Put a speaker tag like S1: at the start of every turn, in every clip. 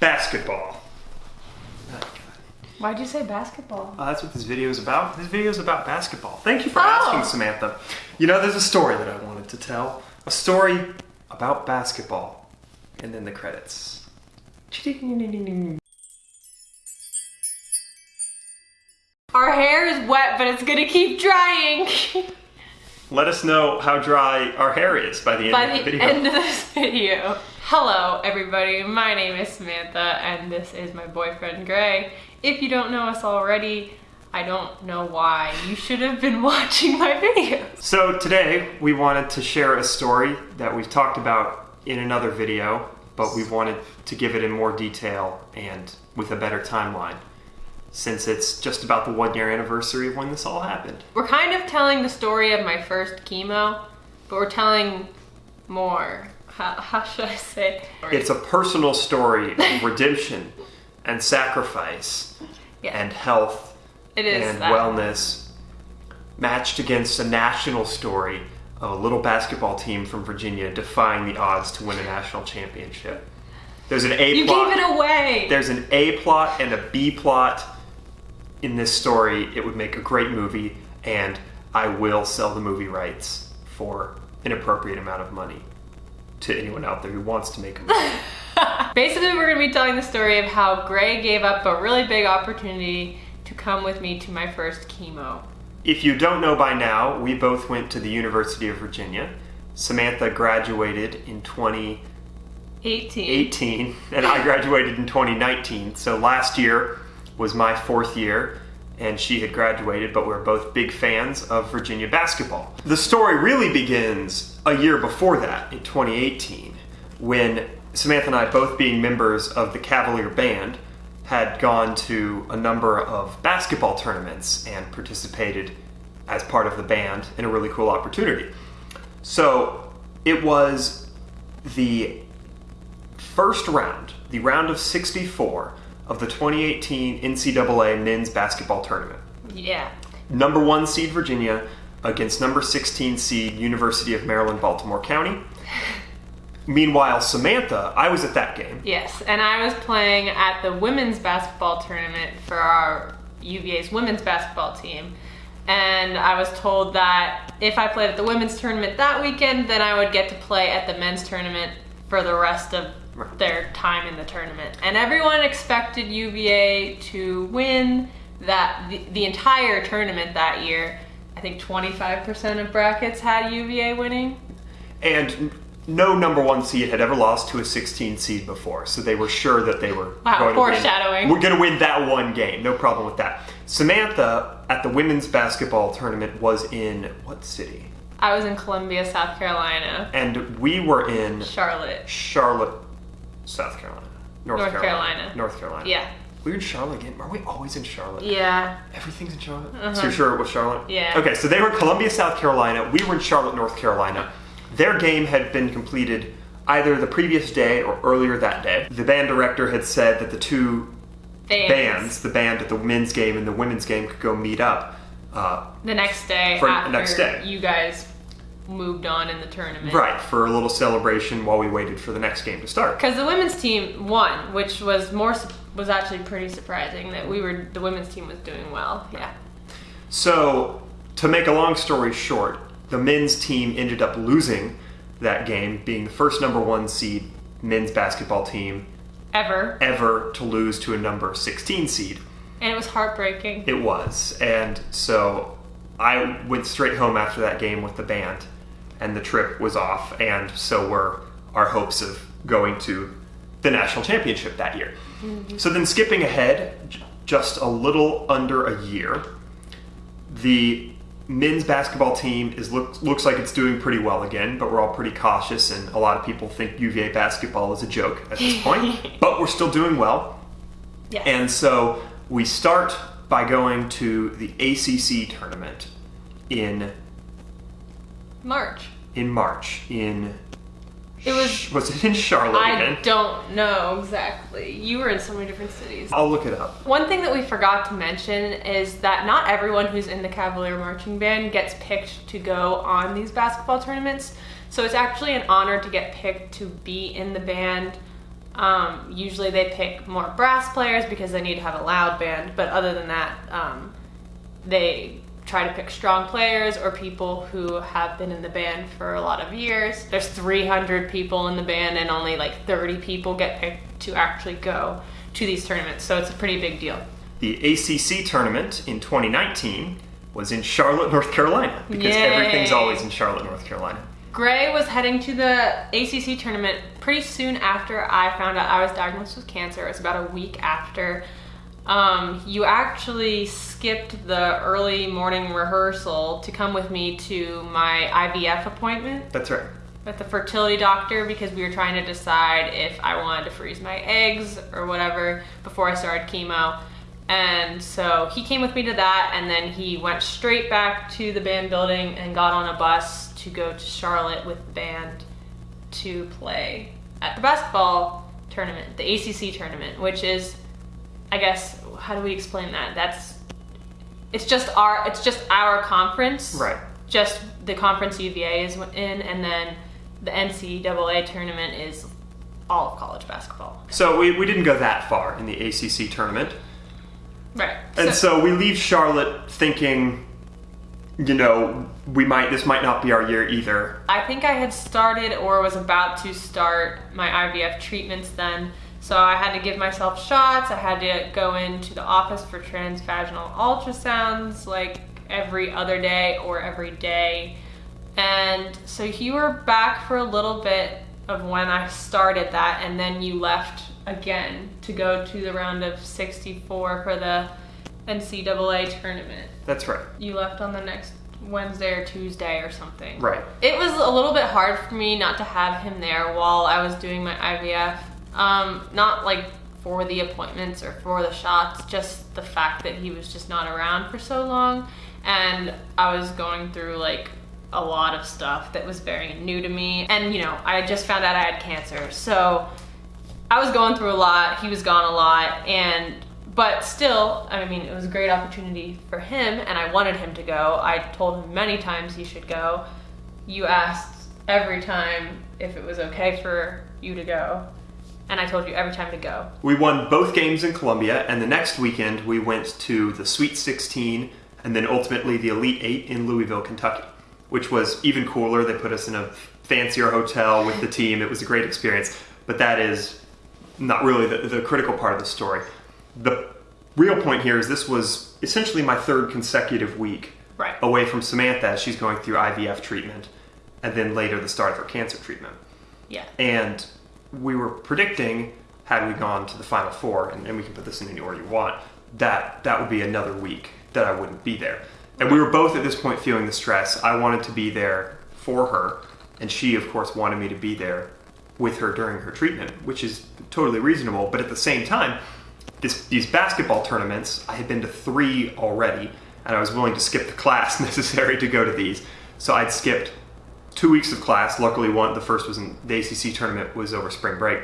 S1: basketball.
S2: Why'd you say basketball?
S1: Uh, that's what this video is about. This video is about basketball. Thank you for
S2: Oh.
S1: asking, Samantha. You know, there's a story that I wanted to tell. A story about basketball. And then the credits.
S2: Our hair is wet, but it's gonna keep drying
S1: Let us know how dry our hair is by the end
S2: by
S1: of the
S2: the
S1: video.
S2: end of this video. Hello, everybody. My name is Samantha, and this is my boyfriend Gray. If you don't know us already, I don't know why. You should have been watching my video.
S1: So today we wanted to share a story that we've talked about in another video, but we wanted to give it in more detail and with a better timeline since it's just about the one year anniversary of when this all happened.
S2: We're kind of telling the story of my first chemo, but we're telling more. How, how should I say?
S1: It's a personal story of redemption and sacrifice
S2: Yeah.
S1: and health
S2: It is
S1: and
S2: that.
S1: wellness matched against a national story of a little basketball team from Virginia defying the odds to win a national championship. There's an A
S2: You
S1: plot.
S2: gave it away.
S1: There's an A plot and a B plot in this story. It would make a great movie, and I will sell the movie rights for an appropriate amount of money to anyone out there who wants to make a movie.
S2: Basically, we're going to be telling the story of how Gray gave up a really big opportunity to come with me to my first chemo.
S1: if you don't know by now, we both went to the University of Virginia. Samantha graduated in 2018,
S2: 18.
S1: and I graduated in 2019. So last year was my fourth year, and she had graduated, but we're both big fans of Virginia basketball. The story really begins a year before that, in 2018, when Samantha and I, both being members of the Cavalier Band, had gone to a number of basketball tournaments and participated as part of the band in a really cool opportunity. So it was the first round, the round of 64 of the 2018 NCAA men's basketball tournament.
S2: Yeah.
S1: Number one seed Virginia against number 16 seed University of Maryland, Baltimore County. Meanwhile, Samantha, I was at that game.
S2: Yes. And I was playing at the women's basketball tournament for our UVA's women's basketball team. And I was told that if I played at the women's tournament that weekend, then I would get to play at the men's tournament for the rest of their time in the tournament. And everyone expected UVA to win that the, the entire tournament that year. I think 25% of brackets had UVA winning.
S1: And no number one seed had ever lost to a 16 seed before, so they were sure that they were
S2: Wow,
S1: going to win.
S2: foreshadowing.
S1: We're going to win that one game, no problem with that. Samantha at the women's basketball tournament was in what city?
S2: I was in Columbia, South Carolina.
S1: And we were in
S2: Charlotte.
S1: Charlotte, South Carolina. North,
S2: North
S1: Carolina.
S2: Carolina.
S1: North Carolina.
S2: Yeah.
S1: We're in Charlotte again. Are we always in Charlotte?
S2: Yeah.
S1: Everything's in Charlotte. So you're sure it was Charlotte?
S2: Yeah.
S1: Okay, so they were in Columbia, South Carolina. We were in Charlotte, North Carolina. Their game had been completed either the previous day or earlier that day. The band director had said that the two
S2: Bands.
S1: bands, the band at the men's game and the women's game, could go meet up. Uh,
S2: The next day
S1: For the
S2: after
S1: next day.
S2: you guys moved on in the tournament.
S1: right, for a little celebration while we waited for the next game to start.
S2: Because the women's team won, which was more was actually pretty surprising that we were the women's team was doing well. Yeah.
S1: So, to make a long story short, the men's team ended up losing that game, being the first number one seed men's basketball team
S2: Ever.
S1: ever to lose to a number 16 seed.
S2: And it was heartbreaking.
S1: It was. And so I went straight home after that game with the band, and the trip was off, and so were our hopes of going to the national championship that year. Mm-hmm. So then, skipping ahead just a little under a year, the men's basketball team is look, looks like it's doing pretty well again, but we're all pretty cautious, and a lot of people think UVA basketball is a joke at this point. but we're still doing well.
S2: Yes.
S1: And so we start by going to the ACC tournament in
S2: March.
S1: in March in
S2: It was-
S1: was it in Charlotte
S2: I
S1: again?
S2: don't know exactly. You were in so many different cities.
S1: I'll look it up.
S2: One thing that we forgot to mention is that not everyone who's in the Cavalier Marching Band gets picked to go on these basketball tournaments. So it's actually an honor to get picked to be in the band Um, usually they pick more brass players because they need to have a loud band, but other than that, um, they try to pick strong players or people who have been in the band for a lot of years. There's 300 people in the band and only like 30 people get picked to actually go to these tournaments, so it's a pretty big deal.
S1: The ACC tournament in 2019 was in Charlotte, North Carolina, because
S2: Yay.
S1: everything's always in Charlotte, North Carolina.
S2: Gray was heading to the ACC tournament pretty soon after I found out I was diagnosed with cancer. It was about a week after. Um, you actually skipped the early morning rehearsal to come with me to my IVF appointment
S1: That's right.
S2: with the fertility doctor because we were trying to decide if I wanted to freeze my eggs or whatever before I started chemo. And so he came with me to that, and then he went straight back to the band building and got on a bus to go to Charlotte with the band to play at the basketball tournament, the ACC tournament, which is, I guess, how do we explain that? That's it's just our it's just our conference,
S1: Right.
S2: Just the conference UVA is in, and then the NCAA tournament is all of college basketball.
S1: So we, we didn't go that far in the ACC tournament.
S2: Right.
S1: And so, we leave Charlotte thinking, you know, we might this might not be our year either.
S2: I think I had started or was about to start my IVF treatments then. So I had to give myself shots. I had to go into the office for transvaginal ultrasounds like every other day or every day. And so you were back for a little bit of when I started that, and then you left again to go to the round of 64 for the NCAA tournament.
S1: That's right.
S2: You left on the next Wednesday or Tuesday or something.
S1: Right.
S2: It was a little bit hard for me not to have him there while I was doing my IVF. Um, not like for the appointments or for the shots, just the fact that he was just not around for so long. And I was going through like a lot of stuff that was very new to me. And you know, I just found out I had cancer. So I was going through a lot, he was gone a lot, and but still, I mean, it was a great opportunity for him, and I wanted him to go. I told him many times he should go. You asked every time if it was okay for you to go, and I told you every time to go.
S1: We won both games in Columbia, and the next weekend we went to the Sweet 16 and then ultimately the Elite Eight in Louisville, Kentucky, which was even cooler. They put us in a fancier hotel with the team. It was a great experience, but that is not really the, the critical part of the story. The real point here is this was essentially my third consecutive week
S2: Right.
S1: away from Samantha as she's going through IVF treatment, and then later the start of her cancer treatment.
S2: Yeah.
S1: And we were predicting, had we gone to the final four, and, and we can put this in any order you want, that that would be another week that I wouldn't be there. And we were both at this point feeling the stress. I wanted to be there for her, and she, of course, wanted me to be there with her during her treatment, which is totally reasonable. But at the same time, this, these basketball tournaments, I had been to three already, and I was willing to skip the class necessary to go to these. So I'd skipped two weeks of class. Luckily, one the first was in the ACC tournament was over spring break,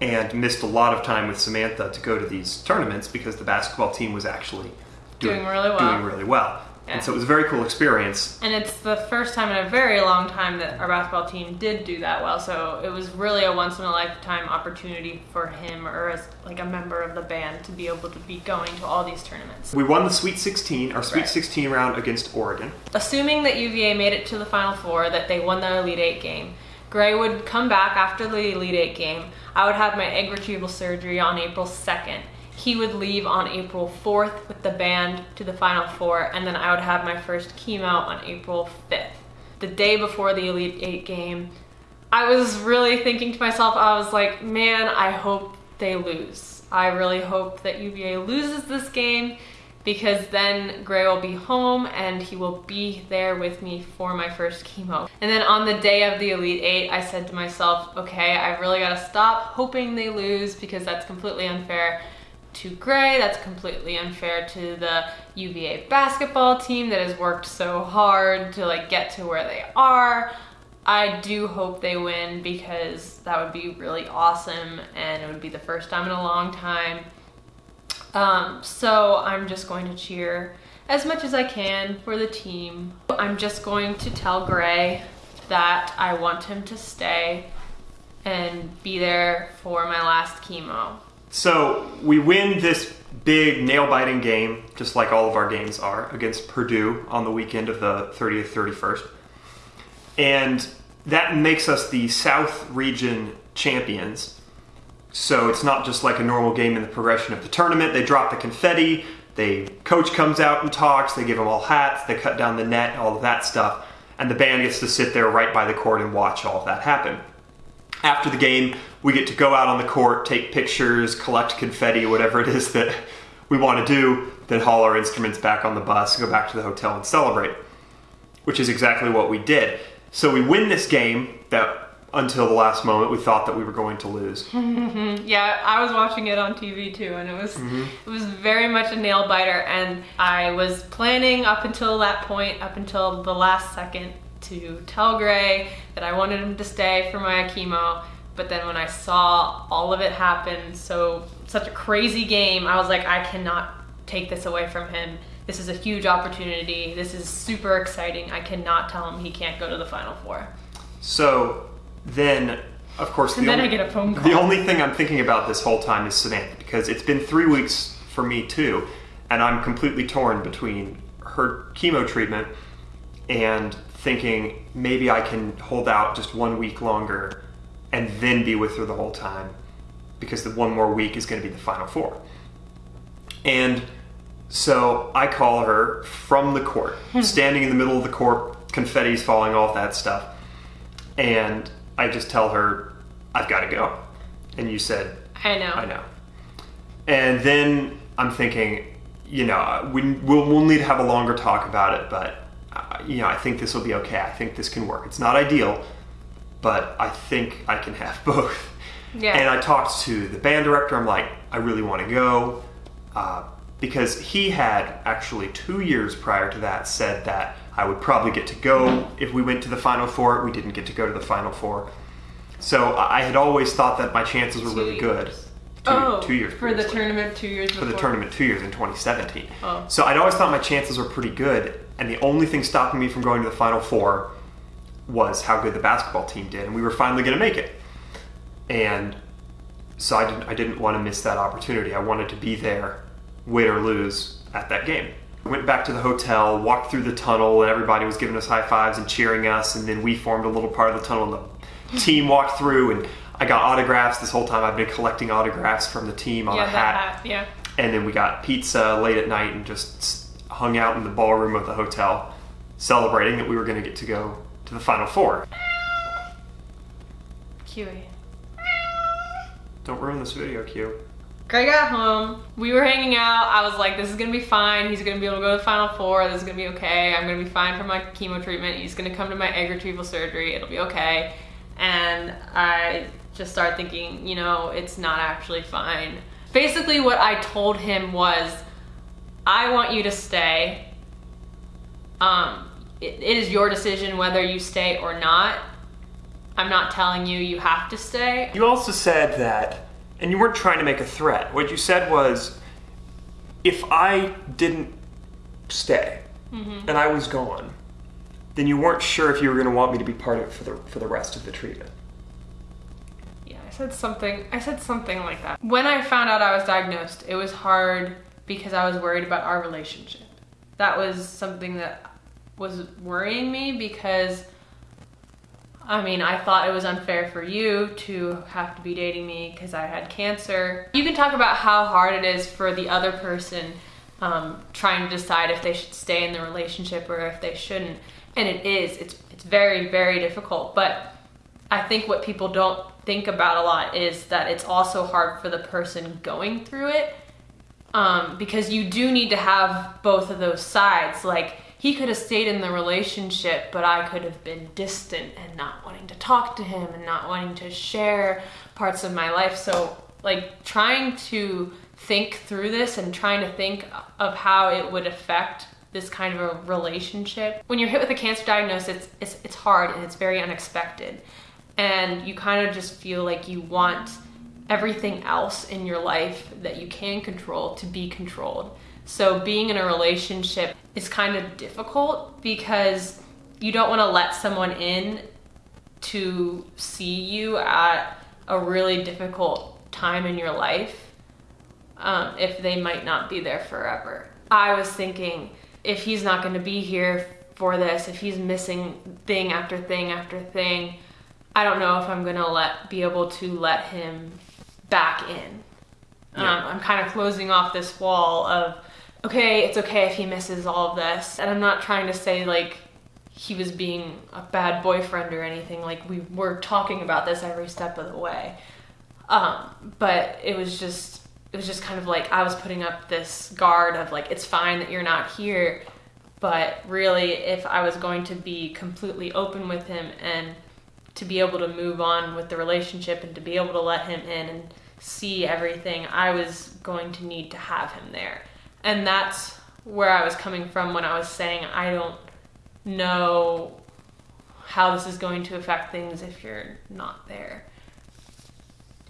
S1: and missed a lot of time with Samantha to go to these tournaments because the basketball team was actually
S2: Doing really well.
S1: Doing really well,
S2: Yeah.
S1: and so it was a very cool experience.
S2: And it's the first time in a very long time that our basketball team did do that well. So it was really a once in a lifetime opportunity for him or as like a member of the band to be able to be going to all these tournaments.
S1: We won the Sweet 16, our Sweet
S2: Right.
S1: 16 round against Oregon.
S2: Assuming that UVA made it to the Final Four, that they won the Elite Eight game, Gray would come back after the Elite Eight game. I would have my egg retrieval surgery on April 2nd. He would leave on April 4th with the band to the Final Four, and then I would have my first chemo on April 5th. The day before the Elite Eight game, I was really thinking to myself, I was like, man, I hope they lose. I really hope that UVA loses this game because then Gray will be home and he will be there with me for my first chemo. And then on the day of the Elite Eight, I said to myself, okay, I really gotta stop hoping they lose because that's completely unfair to Gray, that's completely unfair to the UVA basketball team that has worked so hard to like get to where they are. I do hope they win because that would be really awesome and it would be the first time in a long time. Um, so I'm just going to cheer as much as I can for the team. I'm just going to tell Gray that I want him to stay and be there for my last chemo.
S1: So we win this big nail biting game, just like all of our games are, against Purdue on the weekend of the 30th, 31st. And that makes us the South Region champions. So it's not just like a normal game in the progression of the tournament. They drop the confetti, they coach comes out and talks, they give them all hats, they cut down the net, all of that stuff, and the band gets to sit there right by the court and watch all of that happen. After the game, we get to go out on the court, take pictures, collect confetti, whatever it is that we want to do, then haul our instruments back on the bus, go back to the hotel and celebrate, which is exactly what we did. So we win this game that until the last moment we thought that we were going to lose.
S2: Yeah, I was watching it on TV too, and it was mm-hmm. it was very much a nail biter. And I was planning up until that point, up until the last second, to tell Gray that I wanted him to stay for my chemo. But then when I saw all of it happen, so such a crazy game, I was like, I cannot take this away from him. This is a huge opportunity. This is super exciting. I cannot tell him he can't go to the final four.
S1: So then, of course, the
S2: And then
S1: only,
S2: I get a phone call.
S1: The only thing I'm thinking about this whole time is Samantha because it's been three weeks for me too, and I'm completely torn between her chemo treatment and thinking maybe I can hold out just one week longer and then be with her the whole time because the one more week is going to be the final four. And so I call her from the court, standing in the middle of the court, confetti's falling, all that stuff. And I just tell her, I've got to go. And you said,
S2: I know.
S1: I know. And then I'm thinking, you know, we, we'll, we'll need to have a longer talk about it, but, uh, you know, I think this will be okay. I think this can work. It's not ideal, but I think I can have both.
S2: Yeah.
S1: And I talked to the band director. I'm like, I really want to go. Uh, because he had actually two years prior to that said that I would probably get to go if we went to the Final Four. We didn't get to go to the Final Four. So I I had always thought that my chances were
S2: Two
S1: really good.
S2: years.
S1: Two,
S2: oh,
S1: two years
S2: for the
S1: previously.
S2: tournament two years
S1: For the tournament two years in 2017.
S2: Oh.
S1: So I'd always thought my chances were pretty good, and the only thing stopping me from going to the Final Four was how good the basketball team did, and we were finally going to make it. And so I didn't, I didn't want to miss that opportunity. I wanted to be there, win or lose, at that game. Went back to the hotel, walked through the tunnel, and everybody was giving us high fives and cheering us. And then we formed a little part of the tunnel, and the team walked through, and I got autographs. This whole time I've been collecting autographs from the team on
S2: yeah,
S1: a hat.
S2: hat. Yeah.
S1: And then we got pizza late at night and just hung out in the ballroom of the hotel, celebrating that we were going to get to go to the Final Four.
S2: Kiwi.
S1: Don't ruin this video, Q.
S2: Greg got home. We were hanging out. I was like, this is gonna be fine. He's gonna be able to go to the final four. This is gonna be okay. I'm gonna be fine for my chemo treatment. He's gonna come to my egg retrieval surgery. It'll be okay. And I just started thinking, you know, it's not actually fine. Basically, what I told him was, I want you to stay. Um, it, it is your decision whether you stay or not. I'm not telling you you have to stay.
S1: You also said that, and you weren't trying to make a threat. What you said was, if I didn't stay mm-hmm. and I was gone, then you weren't sure if you were going to want me to be part of it for the for the rest of the treatment.
S2: Yeah, I said something. I said something like that. When I found out I was diagnosed, it was hard because I was worried about our relationship. That was something that was worrying me because I mean, I thought it was unfair for you to have to be dating me because I had cancer. You can talk about how hard it is for the other person um, trying to decide if they should stay in the relationship or if they shouldn't. And it is. It's it's very very difficult. But I think what people don't think about a lot is that it's also hard for the person going through it um, because you do need to have both of those sides. Like he could have stayed in the relationship, but I could have been distant and not wanting to talk to him and not wanting to share parts of my life. So like trying to think through this and trying to think of how it would affect this kind of a relationship. When you're hit with a cancer diagnosis, it's, it's, it's hard and it's very unexpected. And you kind of just feel like you want everything else in your life that you can control to be controlled. So being in a relationship is kind of difficult because you don't want to let someone in to see you at a really difficult time in your life um, if they might not be there forever. I was thinking if he's not going to be here for this, if he's missing thing after thing after thing, I don't know if I'm going to let be able to let him back in.
S1: Yeah.
S2: Um, I'm kind of closing off this wall of okay, it's okay if he misses all of this, and I'm not trying to say like he was being a bad boyfriend or anything. Like we were talking about this every step of the way. Um, but it was just it was just kind of like I was putting up this guard of like it's fine that you're not here, but really if I was going to be completely open with him and to be able to move on with the relationship and to be able to let him in and see everything, I was going to need to have him there. And that's where I was coming from when I was saying I don't know how this is going to affect things if you're not there.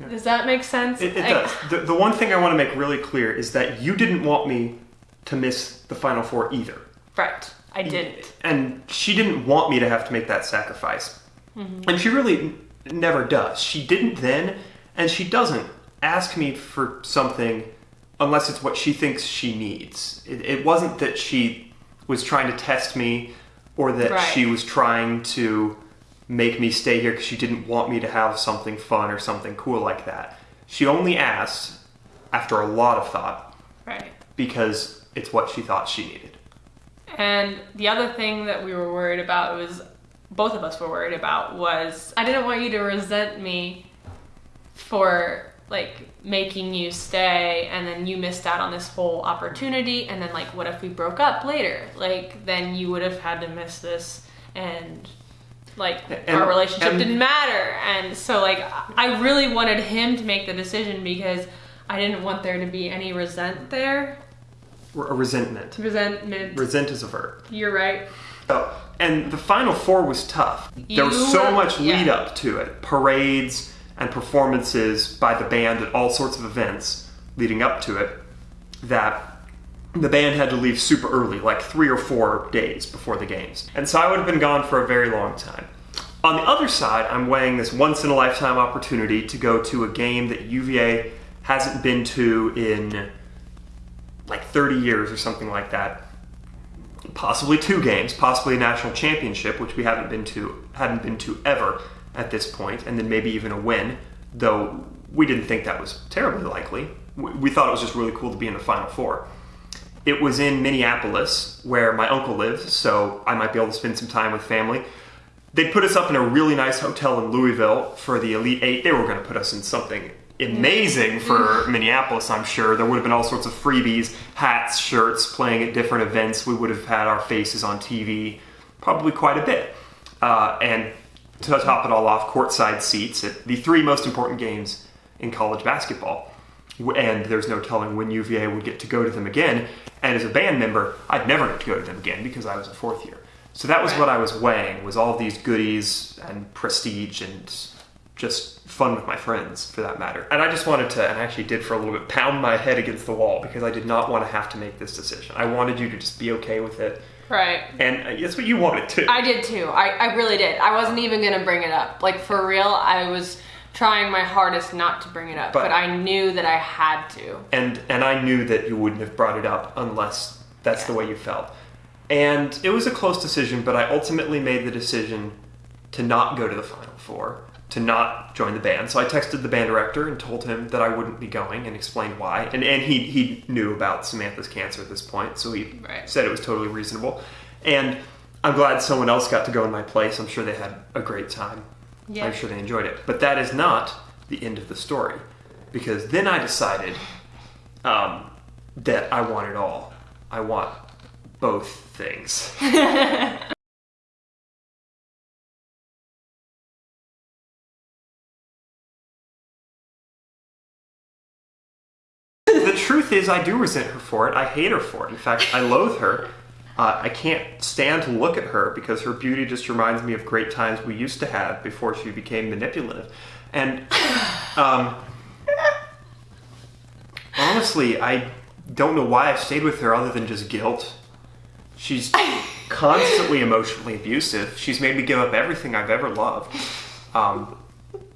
S1: Yeah.
S2: Does that make sense?
S1: It, it
S2: I-
S1: does. The, the one thing I want to make really clear is that you didn't want me to miss the Final Four either.
S2: Right. I didn't.
S1: And she didn't want me to have to make that sacrifice.
S2: Mm-hmm.
S1: And she really never does. She didn't then, and she doesn't ask me for something unless it's what she thinks she needs. It, it wasn't that she was trying to test me or that
S2: Right.
S1: she was trying to make me stay here because she didn't want me to have something fun or something cool like that. She only asked after a lot of thought
S2: Right.
S1: because it's what she thought she needed.
S2: And the other thing that we were worried about was both of us were worried about was I didn't want you to resent me for like making you stay and then you missed out on this whole opportunity and then like what if we broke up later? Like then you would have had to miss this and like
S1: And-
S2: our relationship
S1: and-
S2: didn't matter. And so like I really wanted him to make the decision because I didn't want there to be any resent there.
S1: A resentment.
S2: Resentment.
S1: Resent is a verb.
S2: You're right.
S1: Oh, and the final four was tough. there was so
S2: were-
S1: much lead
S2: yeah.
S1: up to it parades and performances by the band at all sorts of events leading up to it that the band had to leave super early, like three or four days before the games. And so I would have been gone for a very long time. On the other side, I'm weighing this once in a lifetime opportunity to go to a game that UVA hasn't been to in like 30 years or something like that possibly two games, possibly a national championship, which we haven't been to hadn't been to ever at this point, and then maybe even a win. Though we didn't think that was terribly likely. We, thought it was just really cool to be in the Final Four. It was in Minneapolis, where my uncle lives, so I might be able to spend some time with family. They put us up in a really nice hotel in Louisville for the Elite Eight. They were going to put us in something amazing for Minneapolis, I'm sure. There would have been all sorts of freebies, hats, shirts, playing at different events. We would have had our faces on TV probably quite a bit. Uh, and to top it all off, courtside seats at the three most important games in college basketball. And there's no telling when UVA would get to go to them again. And as a band member, I'd never get to go to them again because I was a fourth year. So that was what I was weighing was all these goodies and prestige and just fun with my friends for that matter. And I just wanted to, and I actually did for a little bit, pound my head against the wall because I did not want to have to make this decision. I wanted you to just be okay with it.
S2: Right.
S1: And uh, that's what you wanted too.
S2: I did too. I, I really did. I wasn't even gonna bring it up. Like for real, I was trying my hardest not to bring it up,
S1: But-
S2: but, I knew that I had to.
S1: and and I knew that you wouldn't have brought it up unless that's the way you felt. And it was a close decision, but I ultimately made the decision to not go to the final four, to not join the band. So I texted the band director and told him that I wouldn't be going and explained why. And and he he knew about Samantha's cancer at this point, so he
S2: Right.
S1: said it was totally reasonable. And I'm glad someone else got to go in my place. I'm sure they had a great time.
S2: Yeah.
S1: I'm sure they enjoyed it. But that is not the end of the story. Because then I decided um, that I want it all. I want both things. truth is, I do resent her for it. I hate her for it. In fact, I loathe her. Uh, I can't stand to look at her because her beauty just reminds me of great times we used to have before she became manipulative. And um, honestly, I don't know why I stayed with her other than just guilt. She's constantly emotionally abusive. She's made me give up everything I've ever loved. Um,